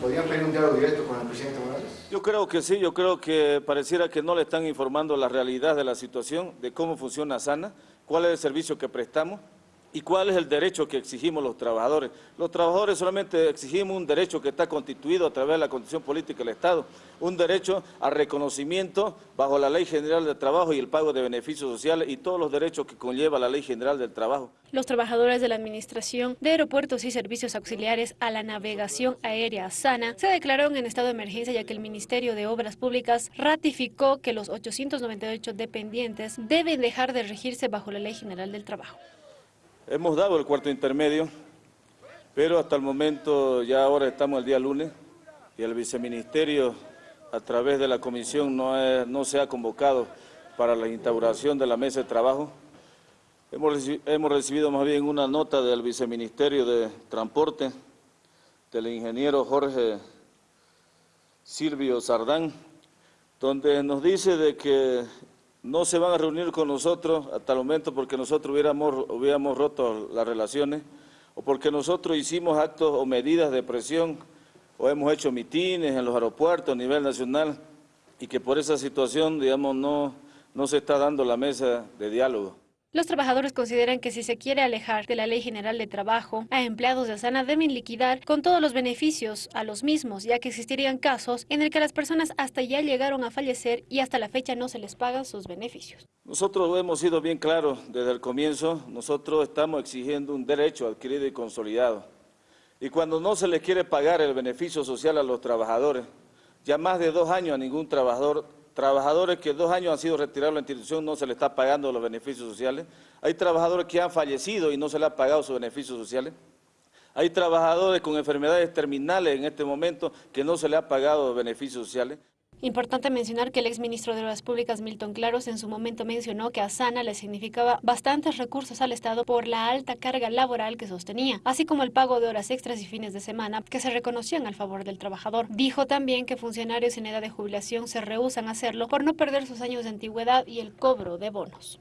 ¿Podrían pedir un diálogo directo con el presidente Morales? Yo creo que sí, yo creo que pareciera que no le están informando la realidad de la situación, de cómo funciona SANA, cuál es el servicio que prestamos y cuál es el derecho que exigimos los trabajadores. Los trabajadores solamente exigimos un derecho que está constituido a través de la Constitución Política del Estado, un derecho al reconocimiento bajo la Ley General del Trabajo y el pago de beneficios sociales y todos los derechos que conlleva la Ley General del Trabajo. Los trabajadores de la Administración de Aeropuertos y Servicios Auxiliares a la Navegación Aérea SANA se declararon en estado de emergencia ya que el Ministerio de Obras Públicas ratificó que los 898 dependientes deben dejar de regirse bajo la Ley General del Trabajo. Hemos dado el cuarto intermedio, pero hasta el momento ya ahora estamos el día lunes y el viceministerio a través de la comisión no, no se ha convocado para la instauración de la mesa de trabajo. Hemos, hemos recibido más bien una nota del viceministerio de Transporte, del ingeniero Jorge Silvio Sardán, donde nos dice de que no se van a reunir con nosotros hasta el momento porque nosotros hubiéramos, hubiéramos roto las relaciones o porque nosotros hicimos actos o medidas de presión o hemos hecho mitines en los aeropuertos a nivel nacional y que por esa situación, digamos, no, no se está dando la mesa de diálogo. Los trabajadores consideran que si se quiere alejar de la Ley General de Trabajo, a empleados de Asana deben liquidar con todos los beneficios a los mismos, ya que existirían casos en el que las personas hasta ya llegaron a fallecer y hasta la fecha no se les pagan sus beneficios. Nosotros hemos sido bien claros desde el comienzo, nosotros estamos exigiendo un derecho adquirido y consolidado. Y cuando no se les quiere pagar el beneficio social a los trabajadores, ya más de dos años a ningún trabajador trabajadores que dos años han sido retirados de la institución no se les está pagando los beneficios sociales, hay trabajadores que han fallecido y no se les ha pagado sus beneficios sociales, hay trabajadores con enfermedades terminales en este momento que no se les ha pagado beneficios sociales. Importante mencionar que el exministro de Obras Públicas, Milton Claros, en su momento mencionó que a Sana le significaba bastantes recursos al Estado por la alta carga laboral que sostenía, así como el pago de horas extras y fines de semana que se reconocían al favor del trabajador. Dijo también que funcionarios en edad de jubilación se rehusan a hacerlo por no perder sus años de antigüedad y el cobro de bonos.